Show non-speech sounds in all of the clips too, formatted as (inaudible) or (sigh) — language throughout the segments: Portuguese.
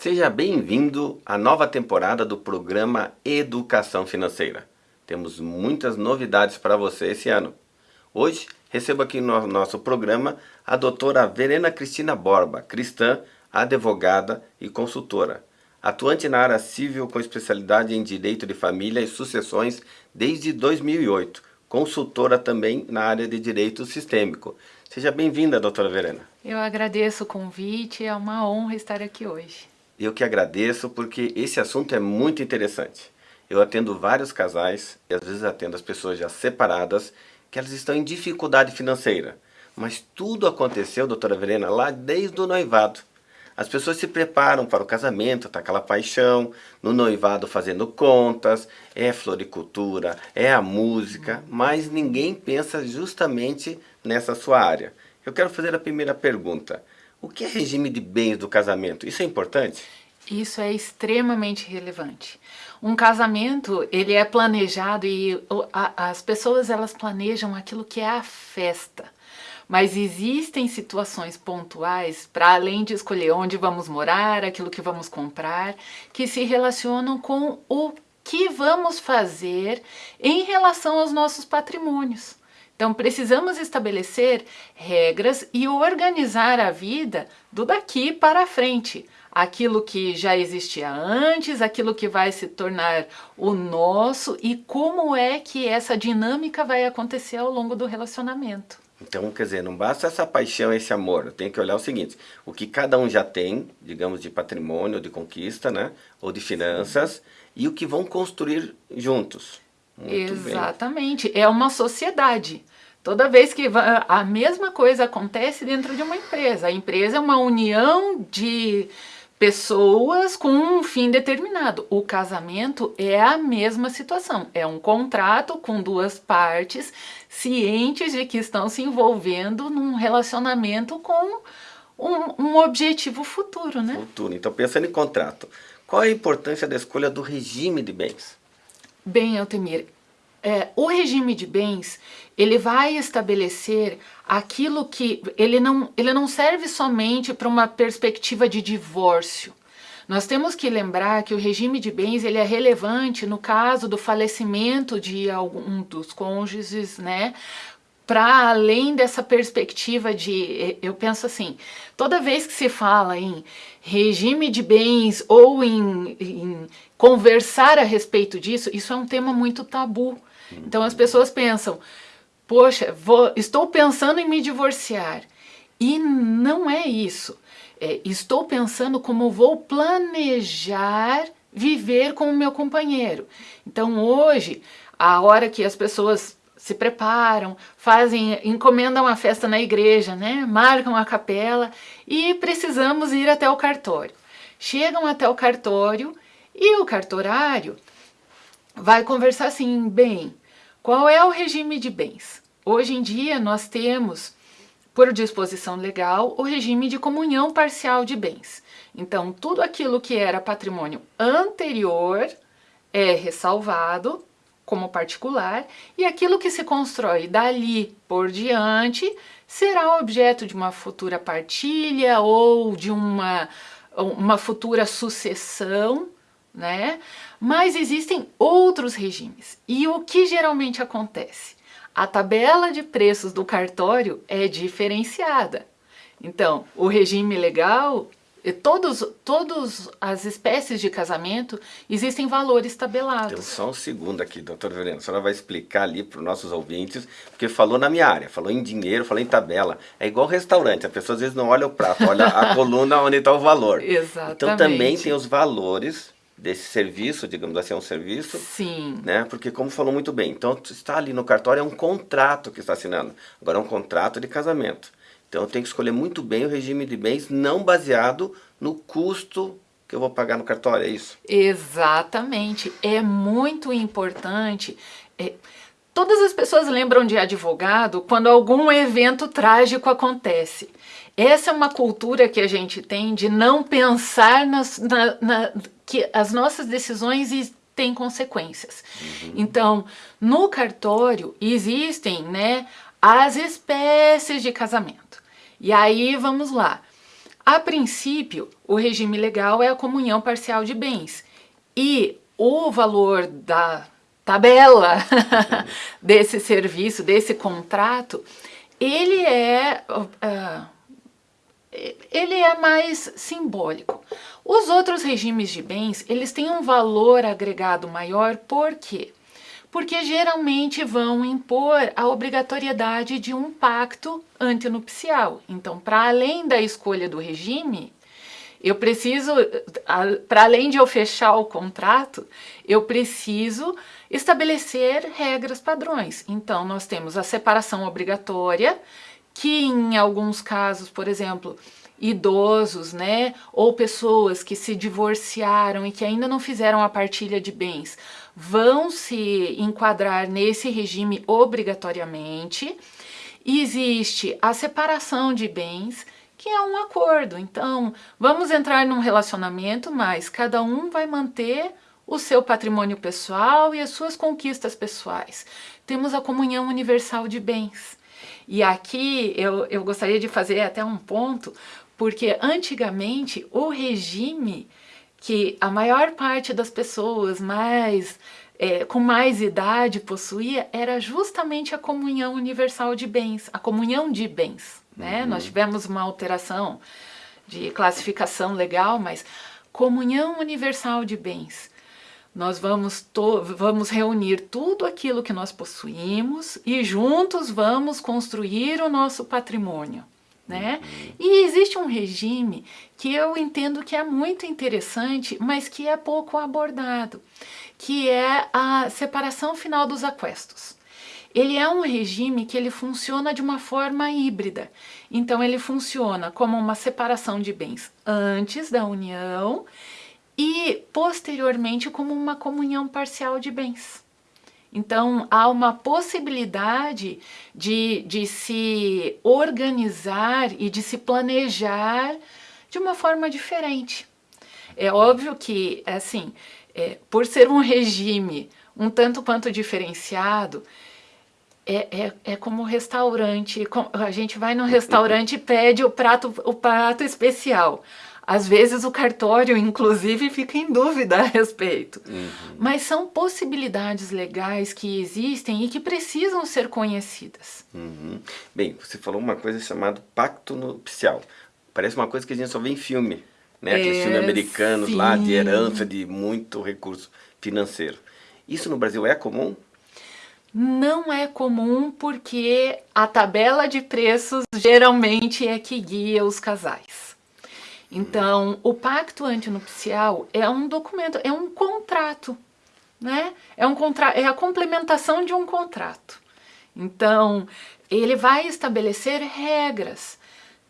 Seja bem-vindo à nova temporada do programa Educação Financeira. Temos muitas novidades para você esse ano. Hoje, recebo aqui no nosso programa a doutora Verena Cristina Borba, cristã, advogada e consultora, atuante na área civil com especialidade em Direito de Família e Sucessões desde 2008, consultora também na área de Direito Sistêmico. Seja bem-vinda, doutora Verena. Eu agradeço o convite, é uma honra estar aqui hoje. Eu que agradeço porque esse assunto é muito interessante. Eu atendo vários casais e às vezes atendo as pessoas já separadas que elas estão em dificuldade financeira. Mas tudo aconteceu, doutora Verena, lá desde o noivado. As pessoas se preparam para o casamento, tá aquela paixão, no noivado fazendo contas, é floricultura, é a música, mas ninguém pensa justamente nessa sua área. Eu quero fazer a primeira pergunta. O que é regime de bens do casamento? Isso é importante? Isso é extremamente relevante. Um casamento, ele é planejado e as pessoas elas planejam aquilo que é a festa. Mas existem situações pontuais, para além de escolher onde vamos morar, aquilo que vamos comprar, que se relacionam com o que vamos fazer em relação aos nossos patrimônios. Então precisamos estabelecer regras e organizar a vida do daqui para frente. Aquilo que já existia antes, aquilo que vai se tornar o nosso e como é que essa dinâmica vai acontecer ao longo do relacionamento. Então, quer dizer, não basta essa paixão, esse amor, tem que olhar o seguinte, o que cada um já tem, digamos, de patrimônio, de conquista, né, ou de finanças, e o que vão construir juntos. Muito Exatamente, bem. é uma sociedade. Toda vez que a mesma coisa acontece dentro de uma empresa. A empresa é uma união de pessoas com um fim determinado. O casamento é a mesma situação. É um contrato com duas partes cientes de que estão se envolvendo num relacionamento com um, um objetivo futuro, né? Futuro. Então, pensando em contrato, qual é a importância da escolha do regime de bens? Bem, Altemir, é, o regime de bens, ele vai estabelecer aquilo que, ele não, ele não serve somente para uma perspectiva de divórcio. Nós temos que lembrar que o regime de bens ele é relevante no caso do falecimento de algum dos cônjuges, né? Para além dessa perspectiva de, eu penso assim, toda vez que se fala em regime de bens ou em, em conversar a respeito disso, isso é um tema muito tabu. Então as pessoas pensam, poxa, vou, estou pensando em me divorciar. E não é isso. É, estou pensando como vou planejar viver com o meu companheiro. Então hoje, a hora que as pessoas se preparam, fazem, encomendam a festa na igreja, né? marcam a capela e precisamos ir até o cartório. Chegam até o cartório e o cartorário vai conversar assim, bem, qual é o regime de bens? Hoje em dia nós temos, por disposição legal, o regime de comunhão parcial de bens. Então, tudo aquilo que era patrimônio anterior é ressalvado como particular e aquilo que se constrói dali por diante será objeto de uma futura partilha ou de uma, uma futura sucessão né? Mas existem outros regimes. E o que geralmente acontece? A tabela de preços do cartório é diferenciada. Então, o regime legal, todos, todas as espécies de casamento, existem valores tabelados. Então, só um segundo aqui, doutor Verena, a senhora vai explicar ali para os nossos ouvintes, porque falou na minha área, falou em dinheiro, falou em tabela. É igual restaurante, a pessoa às vezes não olha o prato, olha a (laughs) coluna onde está o valor. Exatamente. Então também tem os valores desse serviço, digamos assim, é um serviço. Sim. Né? Porque como falou muito bem, então está ali no cartório é um contrato que está assinando. Agora é um contrato de casamento. Então eu tenho que escolher muito bem o regime de bens não baseado no custo que eu vou pagar no cartório, é isso? Exatamente. É muito importante. É, todas as pessoas lembram de advogado quando algum evento trágico acontece. Essa é uma cultura que a gente tem de não pensar nas, na, na, que as nossas decisões têm consequências. Uhum. Então, no cartório existem né, as espécies de casamento. E aí, vamos lá. a princípio, o regime legal é a comunhão parcial de bens. E o valor da tabela (laughs) desse serviço, desse contrato, ele é, uh, ele é mais simbólico. Os outros regimes de bens, eles têm um valor agregado maior, por quê? Porque geralmente vão impor a obrigatoriedade de um pacto antinupcial. Então, para além da escolha do regime, eu preciso, para além de eu fechar o contrato, eu preciso estabelecer regras padrões. Então, nós temos a separação obrigatória, que em alguns casos, por exemplo, idosos, né, ou pessoas que se divorciaram e que ainda não fizeram a partilha de bens, vão se enquadrar nesse regime obrigatoriamente. Existe a separação de bens, que é um acordo. Então, vamos entrar num relacionamento, mas cada um vai manter o seu patrimônio pessoal e as suas conquistas pessoais. Temos a comunhão universal de bens. E aqui eu, eu gostaria de fazer até um ponto, porque antigamente o regime que a maior parte das pessoas mais é, com mais idade possuía era justamente a comunhão universal de bens, a comunhão de bens. Né? Uhum. Nós tivemos uma alteração de classificação legal, mas comunhão universal de bens. Nós vamos, vamos reunir tudo aquilo que nós possuímos e juntos vamos construir o nosso patrimônio. Né? Uhum. E existe um regime que eu entendo que é muito interessante, mas que é pouco abordado, que é a separação final dos aquestos. Ele é um regime que ele funciona de uma forma híbrida. Então ele funciona como uma separação de bens antes da união e posteriormente como uma comunhão parcial de bens. Então, há uma possibilidade de, de se organizar e de se planejar de uma forma diferente. É óbvio que, assim, é, por ser um regime um tanto quanto diferenciado, é, é, é como restaurante, a gente vai no restaurante e pede o prato, o prato especial. Às vezes o cartório, inclusive, fica em dúvida a respeito. Uhum. Mas são possibilidades legais que existem e que precisam ser conhecidas. Uhum. Bem, você falou uma coisa chamada pacto nupcial. Parece uma coisa que a gente só vê em filme, né? Aqueles é, filmes americanos sim. lá de herança de muito recurso financeiro. Isso no Brasil é comum? não é comum porque a tabela de preços geralmente é que guia os casais. Então, o pacto antinupcial é um documento, é um contrato, né? É, um contra é a complementação de um contrato. Então, ele vai estabelecer regras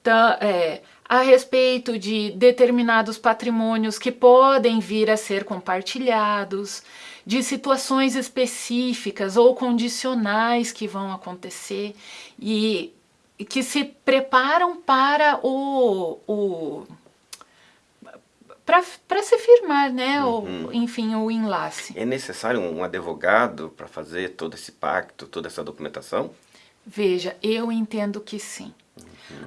tá, é, a respeito de determinados patrimônios que podem vir a ser compartilhados, de situações específicas ou condicionais que vão acontecer e que se preparam para o, o para se firmar, né? Uhum. O, enfim, o enlace. É necessário um advogado para fazer todo esse pacto, toda essa documentação? Veja, eu entendo que sim.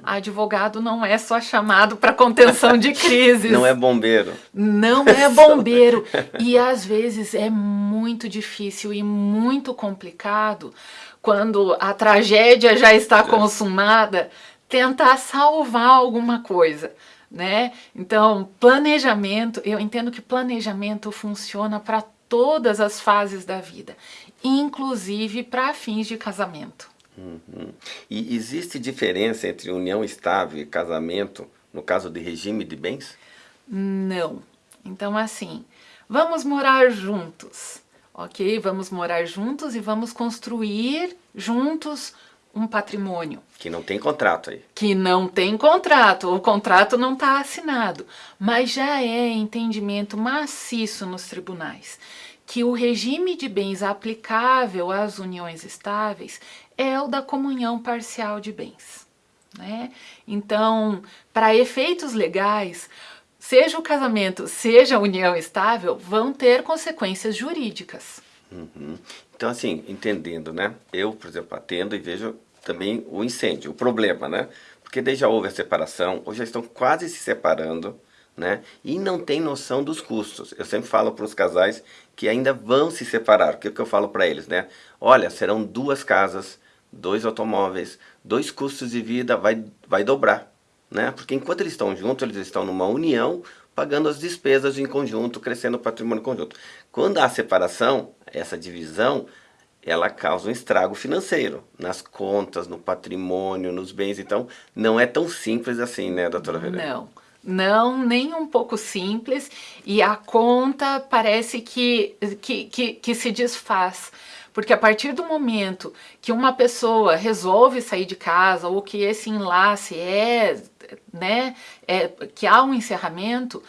Advogado não é só chamado para contenção de (laughs) crises. Não é bombeiro. Não é (laughs) bombeiro. E às vezes é muito difícil e muito complicado quando a tragédia já está consumada, tentar salvar alguma coisa. Né? Então, planejamento, eu entendo que planejamento funciona para todas as fases da vida, inclusive para fins de casamento. Uhum. E existe diferença entre união estável e casamento no caso de regime de bens? Não. Então, assim, vamos morar juntos, ok? Vamos morar juntos e vamos construir juntos um patrimônio. Que não tem contrato aí. Que não tem contrato, o contrato não está assinado, mas já é entendimento maciço nos tribunais que o regime de bens aplicável às uniões estáveis é o da comunhão parcial de bens. Né? Então, para efeitos legais, seja o casamento, seja a união estável, vão ter consequências jurídicas. Uhum. Então, assim, entendendo, né? Eu, por exemplo, atendo e vejo também o incêndio, o problema, né? porque daí já houve a separação, ou já estão quase se separando, né? E não tem noção dos custos. Eu sempre falo para os casais que ainda vão se separar. O que, que eu falo para eles, né? Olha, serão duas casas, dois automóveis, dois custos de vida, vai, vai dobrar, né? Porque enquanto eles estão juntos, eles estão numa união, pagando as despesas em conjunto, crescendo o patrimônio conjunto. Quando há separação, essa divisão, ela causa um estrago financeiro nas contas, no patrimônio, nos bens. Então, não é tão simples assim, né, doutora Verena? Não, não, nem um pouco simples. E a conta parece que, que, que, que se desfaz. Porque a partir do momento que uma pessoa resolve sair de casa ou que esse enlace é, né, é, que há um encerramento,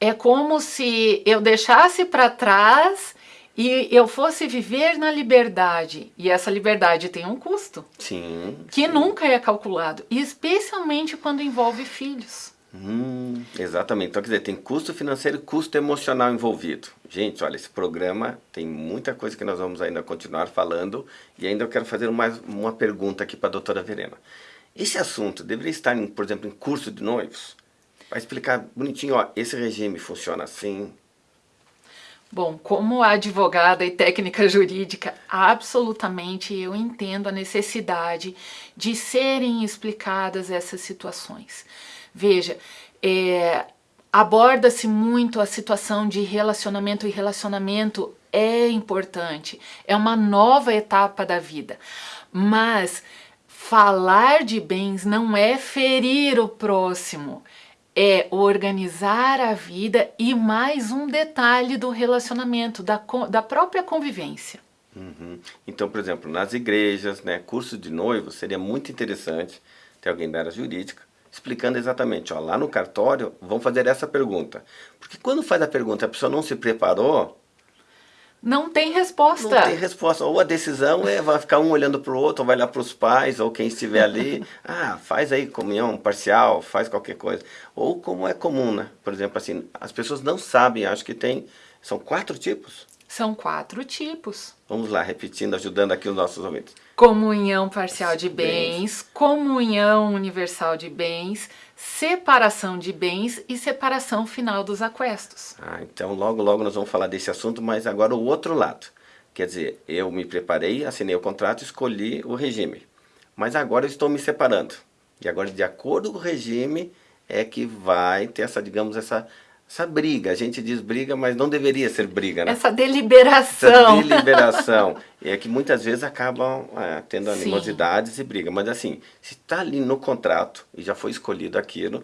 é como se eu deixasse para trás e eu fosse viver na liberdade, e essa liberdade tem um custo. Sim. Que sim. nunca é calculado, especialmente quando envolve filhos. Hum, exatamente. Então, quer dizer, tem custo financeiro e custo emocional envolvido. Gente, olha, esse programa tem muita coisa que nós vamos ainda continuar falando e ainda eu quero fazer mais uma pergunta aqui para a doutora Verena. Esse assunto deveria estar, em, por exemplo, em curso de noivos? Vai explicar bonitinho, ó, esse regime funciona assim, Bom, como advogada e técnica jurídica, absolutamente eu entendo a necessidade de serem explicadas essas situações. Veja, é, aborda-se muito a situação de relacionamento e relacionamento é importante, é uma nova etapa da vida, mas falar de bens não é ferir o próximo, é organizar a vida e mais um detalhe do relacionamento, da, da própria convivência. Uhum. Então, por exemplo, nas igrejas, né, curso de noivo, seria muito interessante ter alguém da área jurídica explicando exatamente, ó, lá no cartório, vão fazer essa pergunta. Porque quando faz a pergunta a pessoa não se preparou, não tem resposta. Não tem resposta. Ou a decisão é, vai ficar um olhando para o outro, ou vai lá para os pais, ou quem estiver ali. (laughs) ah, faz aí comunhão parcial, faz qualquer coisa. Ou como é comum, né? Por exemplo, assim, as pessoas não sabem, acho que tem, são quatro tipos. São quatro tipos. Vamos lá, repetindo, ajudando aqui os nossos ouvintes. Comunhão parcial de bens, comunhão universal de bens, separação de bens e separação final dos aquestos. Ah, então logo logo nós vamos falar desse assunto, mas agora o outro lado. Quer dizer, eu me preparei, assinei o contrato, escolhi o regime. Mas agora eu estou me separando. E agora, de acordo com o regime, é que vai ter essa, digamos, essa essa briga, a gente diz briga, mas não deveria ser briga, né? Essa deliberação. Essa deliberação. (laughs) é que muitas vezes acabam é, tendo animosidades Sim. e briga. Mas assim, se está ali no contrato e já foi escolhido aquilo,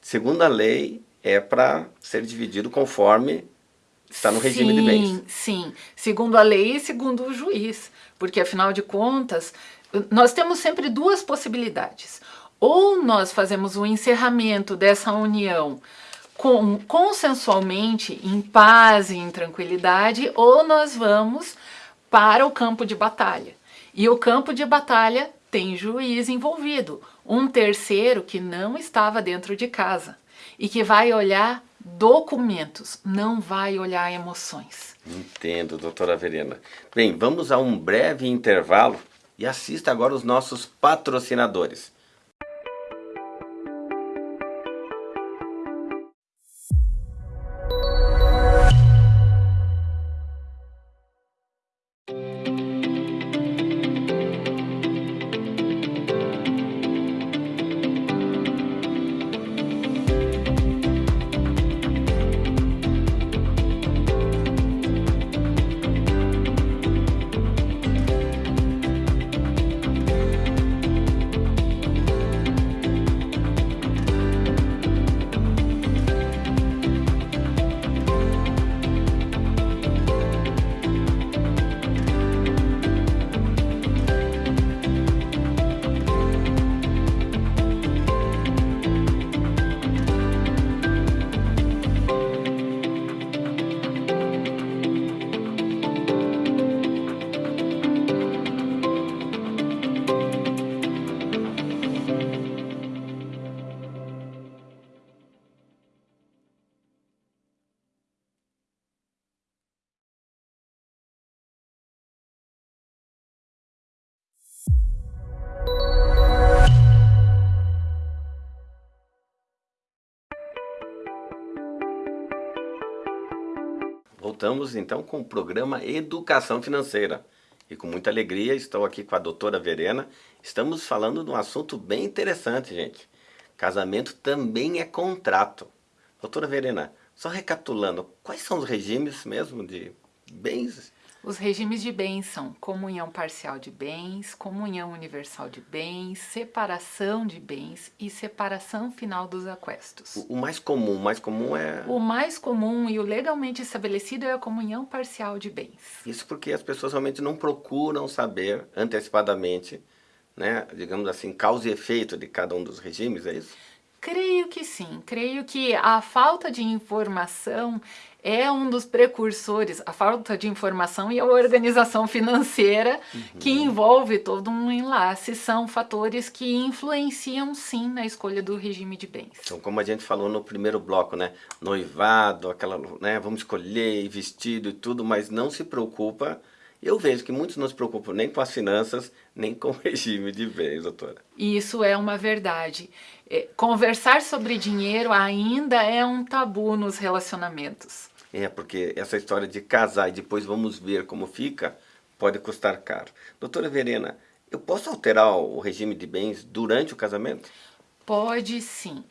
segundo a lei, é para ser dividido conforme está no regime sim, de bens. Sim, segundo a lei e segundo o juiz. Porque afinal de contas, nós temos sempre duas possibilidades. Ou nós fazemos o encerramento dessa união com, consensualmente, em paz e em tranquilidade, ou nós vamos para o campo de batalha. E o campo de batalha tem juiz envolvido, um terceiro que não estava dentro de casa e que vai olhar documentos, não vai olhar emoções. Entendo, doutora Verena. Bem, vamos a um breve intervalo e assista agora os nossos patrocinadores. Voltamos então com o programa Educação Financeira. E com muita alegria estou aqui com a doutora Verena. Estamos falando de um assunto bem interessante, gente. Casamento também é contrato. Doutora Verena, só recapitulando, quais são os regimes mesmo de bens os regimes de bens são comunhão parcial de bens, comunhão universal de bens, separação de bens e separação final dos aquestos. O, mais comum, o mais comum é... O mais comum e o legalmente estabelecido é a comunhão parcial de bens. Isso porque as pessoas realmente não procuram saber antecipadamente, né, digamos assim, causa e efeito de cada um dos regimes, é isso? Creio que sim, creio que a falta de informação é um dos precursores, a falta de informação e a organização financeira uhum. que envolve todo um enlace, são fatores que influenciam sim na escolha do regime de bens. Então, como a gente falou no primeiro bloco, né, noivado, aquela, né, vamos escolher vestido e tudo, mas não se preocupa eu vejo que muitos não se preocupam nem com as finanças, nem com o regime de bens, doutora. Isso é uma verdade. É, conversar sobre dinheiro ainda é um tabu nos relacionamentos. É, porque essa história de casar e depois vamos ver como fica, pode custar caro. Doutora Verena, eu posso alterar o regime de bens durante o casamento? Pode sim.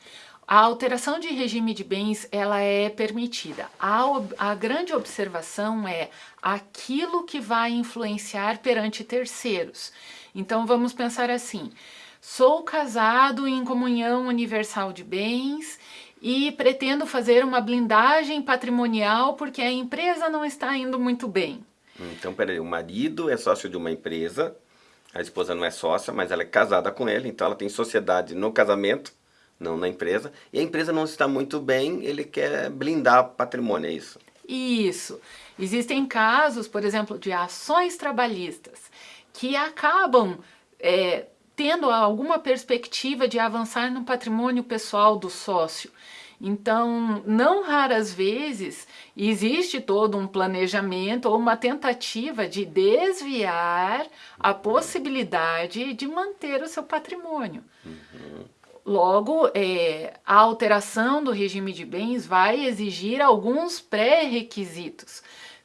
A alteração de regime de bens, ela é permitida. A, a, grande observação é aquilo que vai influenciar perante terceiros. Então, vamos pensar assim, sou casado em comunhão universal de bens e pretendo fazer uma blindagem patrimonial porque a empresa não está indo muito bem. Então, peraí, o marido é sócio de uma empresa, a esposa não é sócia, mas ela é casada com ele, então ela tem sociedade no casamento, não na empresa, e a empresa não está muito bem, ele quer blindar patrimônio, é isso? Isso. Existem casos, por exemplo, de ações trabalhistas que acabam é, tendo alguma perspectiva de avançar no patrimônio pessoal do sócio. Então, não raras vezes, existe todo um planejamento ou uma tentativa de desviar a possibilidade de manter o seu patrimônio. Uhum. Logo, é, a alteração do regime de bens vai exigir alguns pré-requisitos.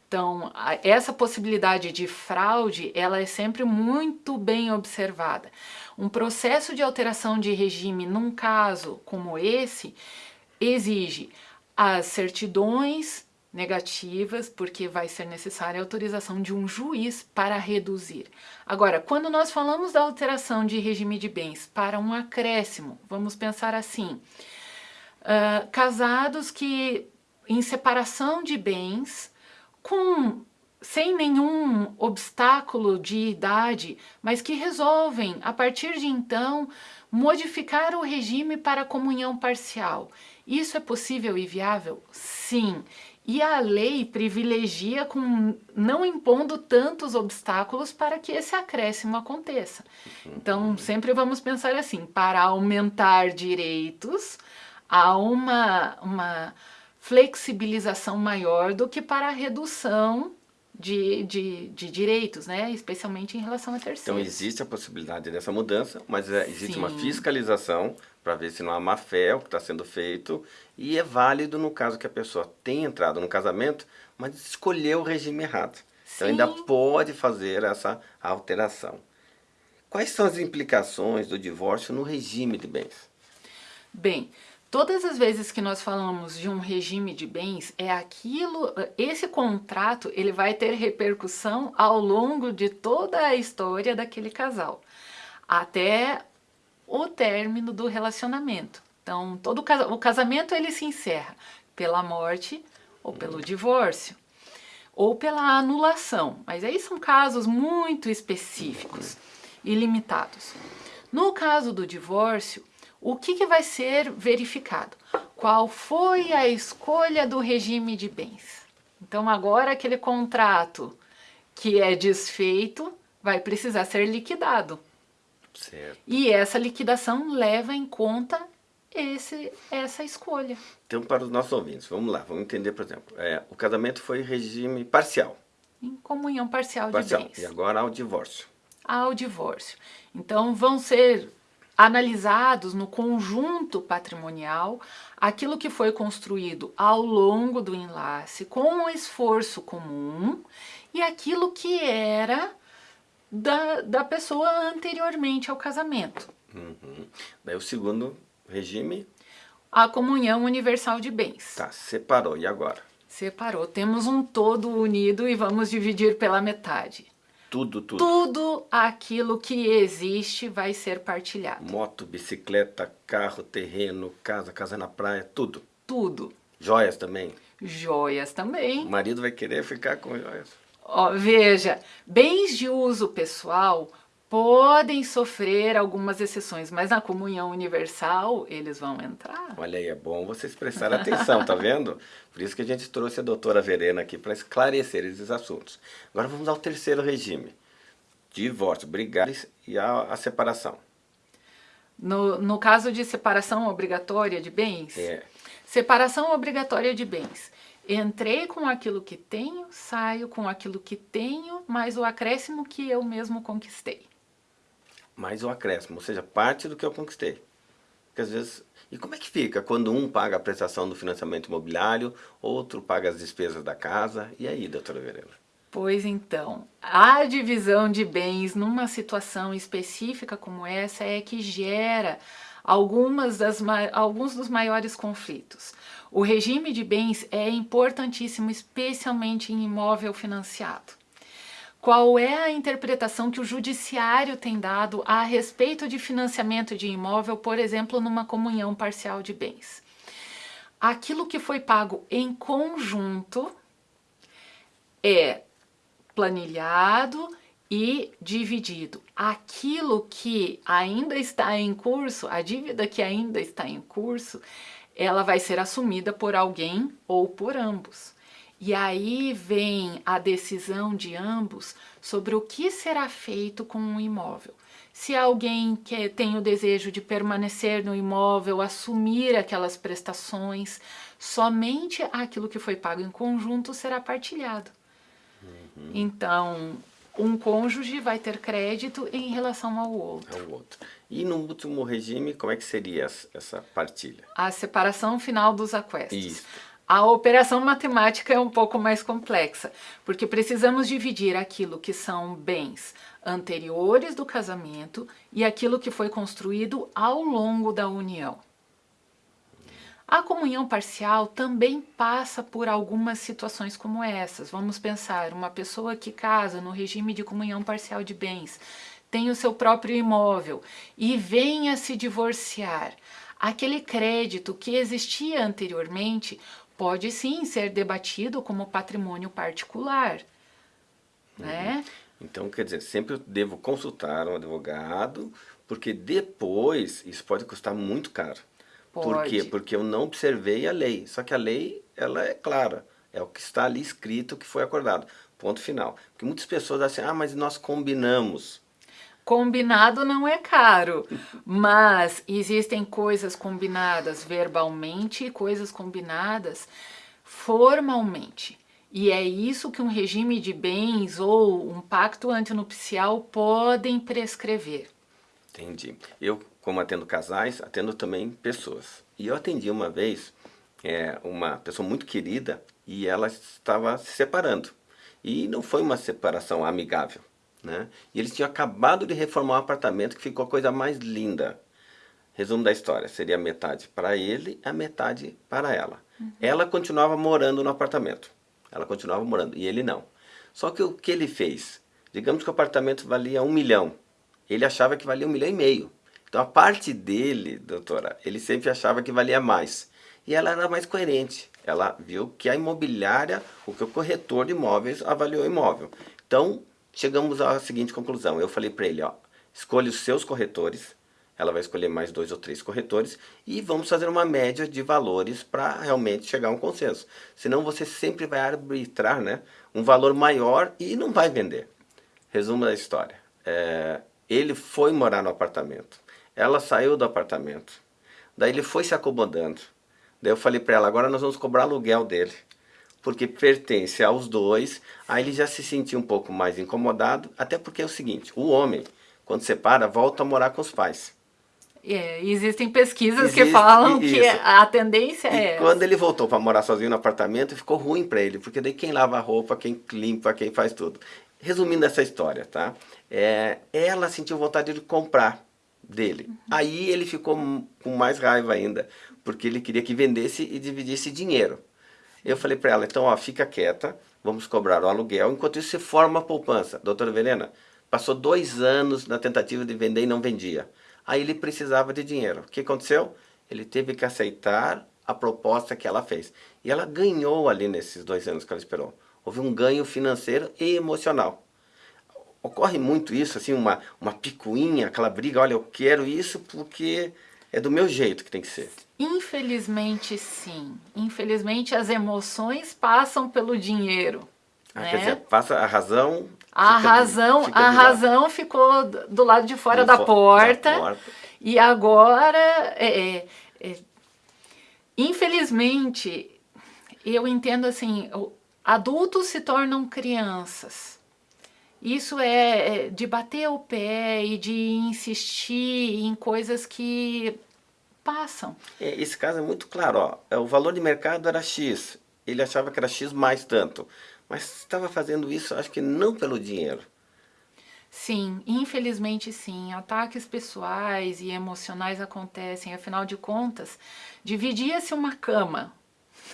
Então, essa possibilidade de fraude, ela é sempre muito bem observada. Um processo de alteração de regime num caso como esse exige as certidões negativas, porque vai ser necessária a autorização de um juiz para reduzir. Agora, quando nós falamos da alteração de regime de bens para um acréscimo, vamos pensar assim, uh, casados que em separação de bens, com sem nenhum obstáculo de idade, mas que resolvem, a partir de então, modificar o regime para comunhão parcial. Isso é possível e viável? Sim. E a lei privilegia com não impondo tantos obstáculos para que esse acréscimo aconteça. Então, sempre vamos pensar assim, para aumentar direitos, há uma, uma flexibilização maior do que para a redução de, de, de, direitos, né? especialmente em relação a terceiros. Então existe a possibilidade dessa mudança, mas é, existe Sim. uma fiscalização para ver se não há má fé o que está sendo feito e é válido no caso que a pessoa tenha entrado no casamento, mas escolheu o regime errado. Então ainda pode fazer essa alteração. Quais são as implicações do divórcio no regime de bens? Bem, Todas as vezes que nós falamos de um regime de bens, é aquilo, esse contrato, ele vai ter repercussão ao longo de toda a história daquele casal, até o término do relacionamento. Então, todo o casamento ele se encerra pela morte ou pelo divórcio ou pela anulação, mas aí são casos muito específicos e limitados. No caso do divórcio, o que, que vai ser verificado? Qual foi a escolha do regime de bens? Então agora aquele contrato que é desfeito vai precisar ser liquidado. Certo. E essa liquidação leva em conta esse, essa escolha. Então, para os nossos ouvintes, vamos lá, vamos entender, por exemplo, é, o casamento foi regime parcial. Em comunhão parcial, parcial. de bens. E agora ao divórcio. Ao divórcio. Então, vão ser analisados no conjunto patrimonial aquilo que foi construído ao longo do enlace com um esforço comum e aquilo que era da, da pessoa anteriormente ao casamento. Uhum. Daí o segundo regime? A comunhão universal de bens. Tá, separou. E agora? Separou. Temos um todo unido e vamos dividir pela metade. Tudo, tudo. Tudo aquilo que existe vai ser partilhado. Moto, bicicleta, carro, terreno, casa, casa na praia, tudo. Tudo. Joias também? Joias também. O marido vai querer ficar com joias. Ó, veja, bens de uso pessoal podem sofrer algumas exceções, mas na comunhão universal eles vão entrar. Olha aí, é bom vocês prestarem atenção, tá vendo? Por isso que a gente trouxe a doutora Verena aqui para esclarecer esses assuntos. Agora vamos ao terceiro regime. Divórcio, brigar e a, a separação. No, no caso de separação obrigatória de bens, é. separação obrigatória de bens. Entrei com aquilo que tenho, saio com aquilo que tenho, mais o acréscimo que eu mesmo conquistei mais o acréscimo, ou seja, parte do que eu conquistei. Porque às vezes... E como é que fica quando um paga a prestação do financiamento imobiliário, outro paga as despesas da casa? E aí, doutora Verena? Pois então, a divisão de bens numa situação específica como essa é que gera algumas das, alguns dos maiores conflitos. O regime de bens é importantíssimo, especialmente em imóvel financiado. Qual é a interpretação que o judiciário tem dado a respeito de financiamento de imóvel, por exemplo, numa comunhão parcial de bens? Aquilo que foi pago em conjunto é planilhado e dividido. Aquilo que ainda está em curso, a dívida que ainda está em curso, ela vai ser assumida por alguém ou por ambos. E aí vem a decisão de ambos sobre o que será feito com o imóvel. Se alguém que tem o desejo de permanecer no imóvel, assumir aquelas prestações, somente aquilo que foi pago em conjunto será partilhado. Uhum. Então, um cônjuge vai ter crédito em relação ao outro. Ao outro. E no último regime, como é que seria essa partilha? A separação final dos aquestos. Isso. A operação matemática é um pouco mais complexa, porque precisamos dividir aquilo que são bens anteriores do casamento e aquilo que foi construído ao longo da união. A comunhão parcial também passa por algumas situações como essas. Vamos pensar, uma pessoa que casa no regime de comunhão parcial de bens, tem o seu próprio imóvel e venha se divorciar. Aquele crédito que existia anteriormente pode sim ser debatido como patrimônio particular, uhum. né? Então, quer dizer, sempre eu devo consultar um advogado, porque depois isso pode custar muito caro. Pode. Por quê? Porque eu não observei a lei. Só que a lei, ela é clara. É o que está ali escrito, que foi acordado. Ponto final. Porque muitas pessoas dizem assim, ah, mas nós combinamos. Combinado não é caro, mas existem coisas combinadas verbalmente e coisas combinadas formalmente. E é isso que um regime de bens ou um pacto antinupcial podem prescrever. Entendi. Eu, como atendo casais, atendo também pessoas. E eu atendi uma vez é, uma pessoa muito querida e ela estava se separando. E não foi uma separação amigável. Né? E eles tinham acabado de reformar um apartamento que ficou a coisa mais linda. Resumo da história, seria metade para ele, a metade para ela. Uhum. Ela continuava morando no apartamento. Ela continuava morando, e ele não. Só que o que ele fez? Digamos que o apartamento valia um milhão. Ele achava que valia um milhão e meio. Então a parte dele, doutora, ele sempre achava que valia mais. E ela era mais coerente. Ela viu que a imobiliária, o que o corretor de imóveis avaliou o imóvel. Então, chegamos à seguinte conclusão. Eu falei para ele, ó, escolha os seus corretores, ela vai escolher mais dois ou três corretores e vamos fazer uma média de valores para realmente chegar a um consenso. Senão você sempre vai arbitrar né, um valor maior e não vai vender. Resumo da história. É, ele foi morar no apartamento. Ela saiu do apartamento. Daí ele foi se acomodando. Daí eu falei para ela, agora nós vamos cobrar aluguel dele porque pertence aos dois, aí ele já se sentiu um pouco mais incomodado, até porque é o seguinte, o homem, quando separa, volta a morar com os pais. É, existem pesquisas Existe, que falam isso. que a tendência e é quando ele voltou para morar sozinho no apartamento, ficou ruim para ele, porque daí quem lava a roupa, quem limpa, quem faz tudo. Resumindo essa história, tá? É, ela sentiu vontade de comprar dele. Uhum. Aí ele ficou com mais raiva ainda, porque ele queria que vendesse e dividisse dinheiro. Eu falei para ela, então ó, fica quieta, vamos cobrar o aluguel, enquanto isso você forma a poupança. Doutora Verena, passou dois anos na tentativa de vender e não vendia. Aí ele precisava de dinheiro. O que aconteceu? Ele teve que aceitar a proposta que ela fez. E ela ganhou ali nesses dois anos que ela esperou. Houve um ganho financeiro e emocional. Ocorre muito isso, assim, uma, uma picuinha, aquela briga, olha, eu quero isso porque é do meu jeito que tem que ser. Infelizmente, sim. Infelizmente, as emoções passam pelo dinheiro. Ah, né? Quer dizer, passa a razão... A razão, a razão ficou do lado de fora da, porta, da, porta, E agora, é, é, é, infelizmente, eu entendo assim, adultos se tornam crianças. Isso é, é de bater o pé e de insistir em coisas que passam. É, esse caso é muito claro, ó. É, o valor de mercado era X, ele achava que era X mais tanto, mas estava fazendo isso acho que não pelo dinheiro. Sim, infelizmente sim, ataques pessoais e emocionais acontecem, afinal de contas, dividia-se uma cama.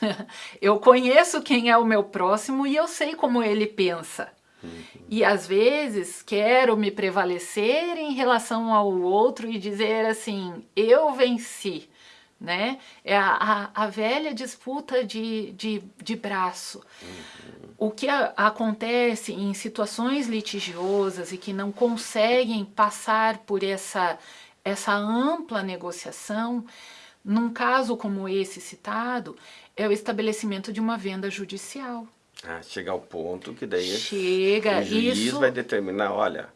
(laughs) eu conheço quem é o meu próximo e eu sei como ele pensa. Uhum. E às vezes quero me prevalecer em relação ao outro e dizer assim, eu venci, né? É a, a, a velha disputa de, de, de braço. Uhum. O que a, acontece em situações litigiosas e que não conseguem passar por essa, essa ampla negociação, num caso como esse citado, é o estabelecimento de uma venda judicial. Ah, chega ao ponto que daí Chega, o juiz isso, vai determinar, olha...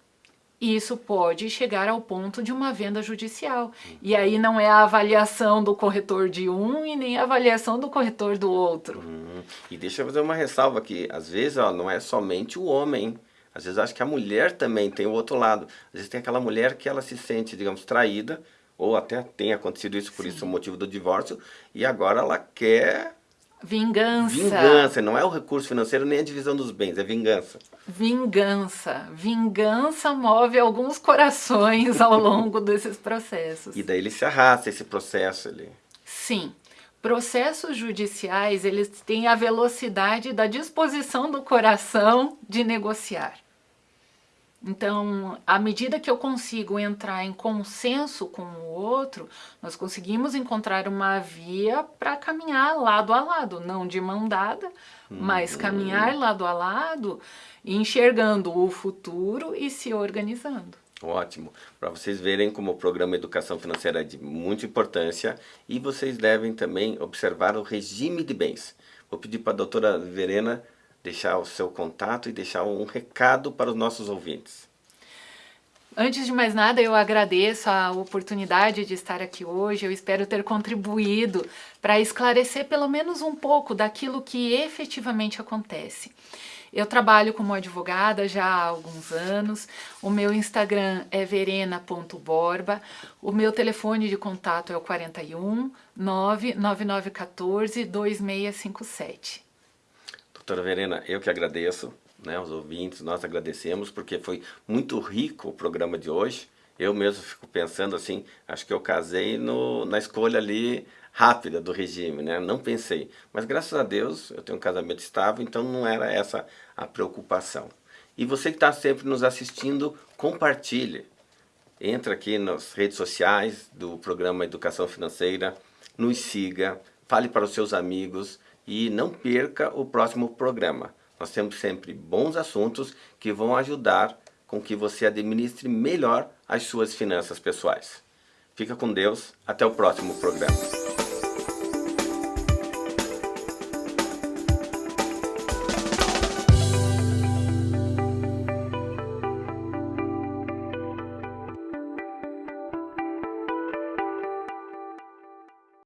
Isso pode chegar ao ponto de uma venda judicial. Uhum. E aí não é a avaliação do corretor de um e nem a avaliação do corretor do outro. Uhum. E deixa eu fazer uma ressalva aqui. Às vezes ó, não é somente o homem. Às vezes acho que a mulher também tem o outro lado. Às vezes tem aquela mulher que ela se sente, digamos, traída, ou até tem acontecido isso, por Sim. isso o motivo do divórcio, e agora ela quer Vingança. Vingança, não é o recurso financeiro nem a divisão dos bens, é vingança. Vingança. Vingança move alguns corações ao longo (laughs) desses processos. E daí ele se arrasta esse processo ali. Sim. Processos judiciais, eles têm a velocidade da disposição do coração de negociar. Então, à medida que eu consigo entrar em consenso com o outro, nós conseguimos encontrar uma via para caminhar lado a lado, não de mão dada, uhum. mas caminhar lado a lado, enxergando o futuro e se organizando. Ótimo. Para vocês verem como o programa Educação Financeira é de muita importância e vocês devem também observar o regime de bens. Vou pedir para a doutora Verena deixar o seu contato e deixar um recado para os nossos ouvintes. Antes de mais nada, eu agradeço a oportunidade de estar aqui hoje. Eu espero ter contribuído para esclarecer pelo menos um pouco daquilo que efetivamente acontece. Eu trabalho como advogada já há alguns anos, o meu Instagram é verena.borba, o meu telefone de contato é o 41 99914 2657. Doutora Verena, eu que agradeço, né, os ouvintes, nós agradecemos, porque foi muito rico o programa de hoje. Eu mesmo fico pensando assim, acho que eu casei no, na escolha ali rápida do regime, né? Não pensei. Mas graças a Deus eu tenho um casamento estável, então não era essa a preocupação. E você que está sempre nos assistindo, compartilhe. Entra aqui nas redes sociais do programa Educação Financeira, nos siga, fale para os seus amigos, e não perca o próximo programa. Nós temos sempre bons assuntos que vão ajudar com que você administre melhor as suas finanças pessoais. Fica com Deus, até o próximo programa.